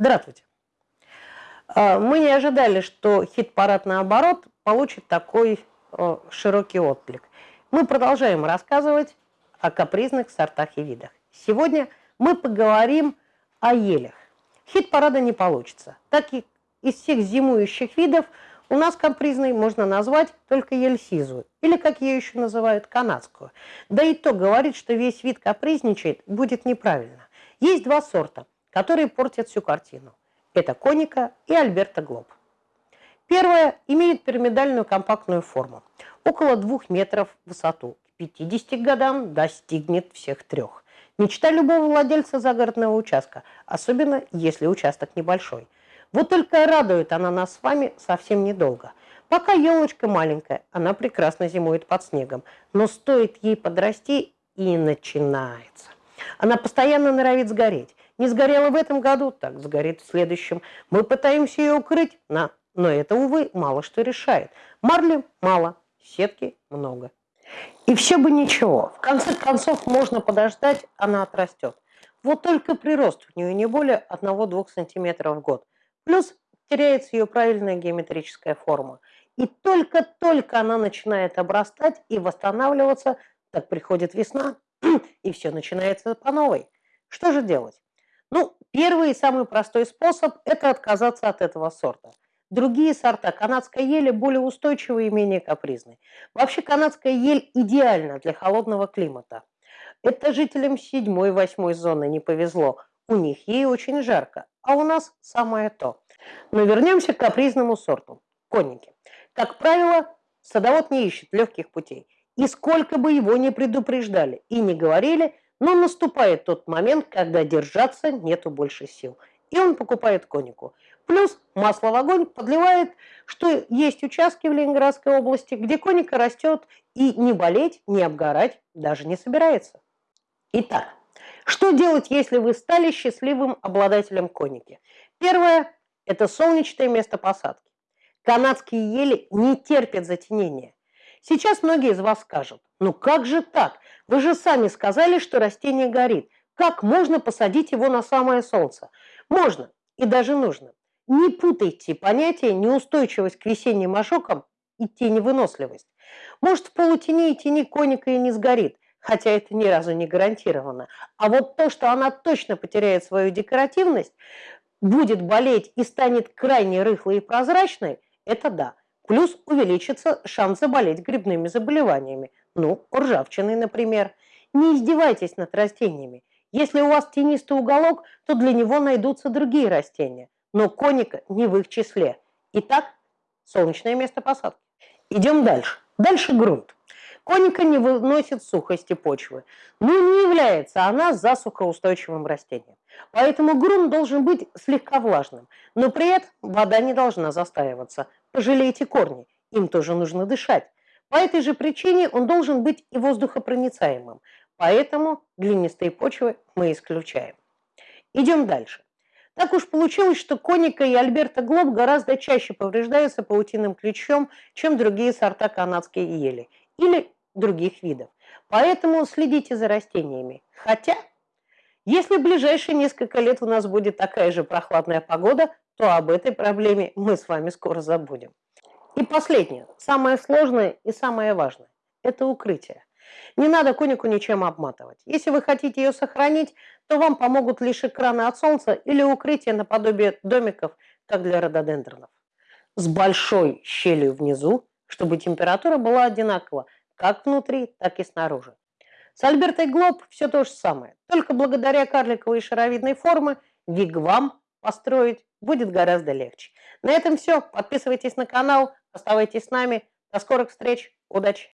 Здравствуйте. А, мы не ожидали, что хит-парад наоборот получит такой широкий отклик. Мы продолжаем рассказывать о капризных сортах и видах. Сегодня мы поговорим о елях. Хит-парада не получится, так как из всех зимующих видов у нас капризной можно назвать только ель сизую, или, как ее еще называют, канадскую. Да и то говорит, что весь вид капризничает, будет неправильно. Есть два сорта – которые портят всю картину. Это коника и Альберта Глоб. Первая имеет пирамидальную компактную форму, около 2 метров в высоту. К 50 годам достигнет всех трех. Мечта любого владельца загородного участка, особенно если участок небольшой. Вот только радует она нас с вами совсем недолго. Пока елочка маленькая, она прекрасно зимует под снегом, но стоит ей подрасти и начинается. Она постоянно норовит сгореть. Не сгорела в этом году, так сгорит в следующем. Мы пытаемся ее укрыть, на, но это, увы, мало что решает. Марли мало, сетки много. И все бы ничего. В конце концов, можно подождать, она отрастет. Вот только прирост у нее не более 1-2 см в год. Плюс теряется ее правильная геометрическая форма. И только-только она начинает обрастать и восстанавливаться, так приходит весна, и все начинается по новой. Что же делать? Ну, первый и самый простой способ – это отказаться от этого сорта. Другие сорта канадской ели более устойчивые и менее капризные. Вообще канадская ель идеальна для холодного климата. Это жителям 7-8 зоны не повезло. У них ей очень жарко, а у нас самое то. Но вернемся к капризному сорту – конники. Как правило, садовод не ищет легких путей. И сколько бы его ни предупреждали и не говорили – но наступает тот момент, когда держаться нету больше сил. И он покупает конику. Плюс масло в огонь подливает, что есть участки в Ленинградской области, где коника растет и не болеть, не обгорать даже не собирается. Итак, что делать, если вы стали счастливым обладателем коники? Первое – это солнечное место посадки. Канадские ели не терпят затенения. Сейчас многие из вас скажут, ну как же так? Вы же сами сказали, что растение горит. Как можно посадить его на самое солнце? Можно и даже нужно. Не путайте понятия неустойчивость к весенним ожогам и теневыносливость. Может, в полутени и тени коника и не сгорит, хотя это ни разу не гарантировано. А вот то, что она точно потеряет свою декоративность, будет болеть и станет крайне рыхлой и прозрачной, это да. Плюс увеличится шанс заболеть грибными заболеваниями, ну, ржавчиной, например. Не издевайтесь над растениями. Если у вас тенистый уголок, то для него найдутся другие растения. Но коника не в их числе. Итак, солнечное место посадки. Идем дальше. Дальше грунт. Коника не выносит сухости почвы, но не является она засухоустойчивым растением. Поэтому грунт должен быть слегка влажным, но при этом вода не должна застаиваться. Пожалейте корни, им тоже нужно дышать. По этой же причине он должен быть и воздухопроницаемым, поэтому глинистые почвы мы исключаем. Идем дальше. Так уж получилось, что коника и Альберта Глоб гораздо чаще повреждаются паутинным ключом, чем другие сорта канадской ели или других видов. Поэтому следите за растениями. Хотя, если в ближайшие несколько лет у нас будет такая же прохладная погода, то об этой проблеме мы с вами скоро забудем. И последнее, самое сложное и самое важное – это укрытие. Не надо конику ничем обматывать. Если вы хотите ее сохранить, то вам помогут лишь экраны от солнца или укрытие наподобие домиков, как для рододендронов. С большой щелью внизу, чтобы температура была одинакова как внутри, так и снаружи. С Альбертой Глоб все то же самое. Только благодаря карликовой шаровидной формы вигвам построить будет гораздо легче. На этом все. Подписывайтесь на канал, оставайтесь с нами. До скорых встреч. Удачи!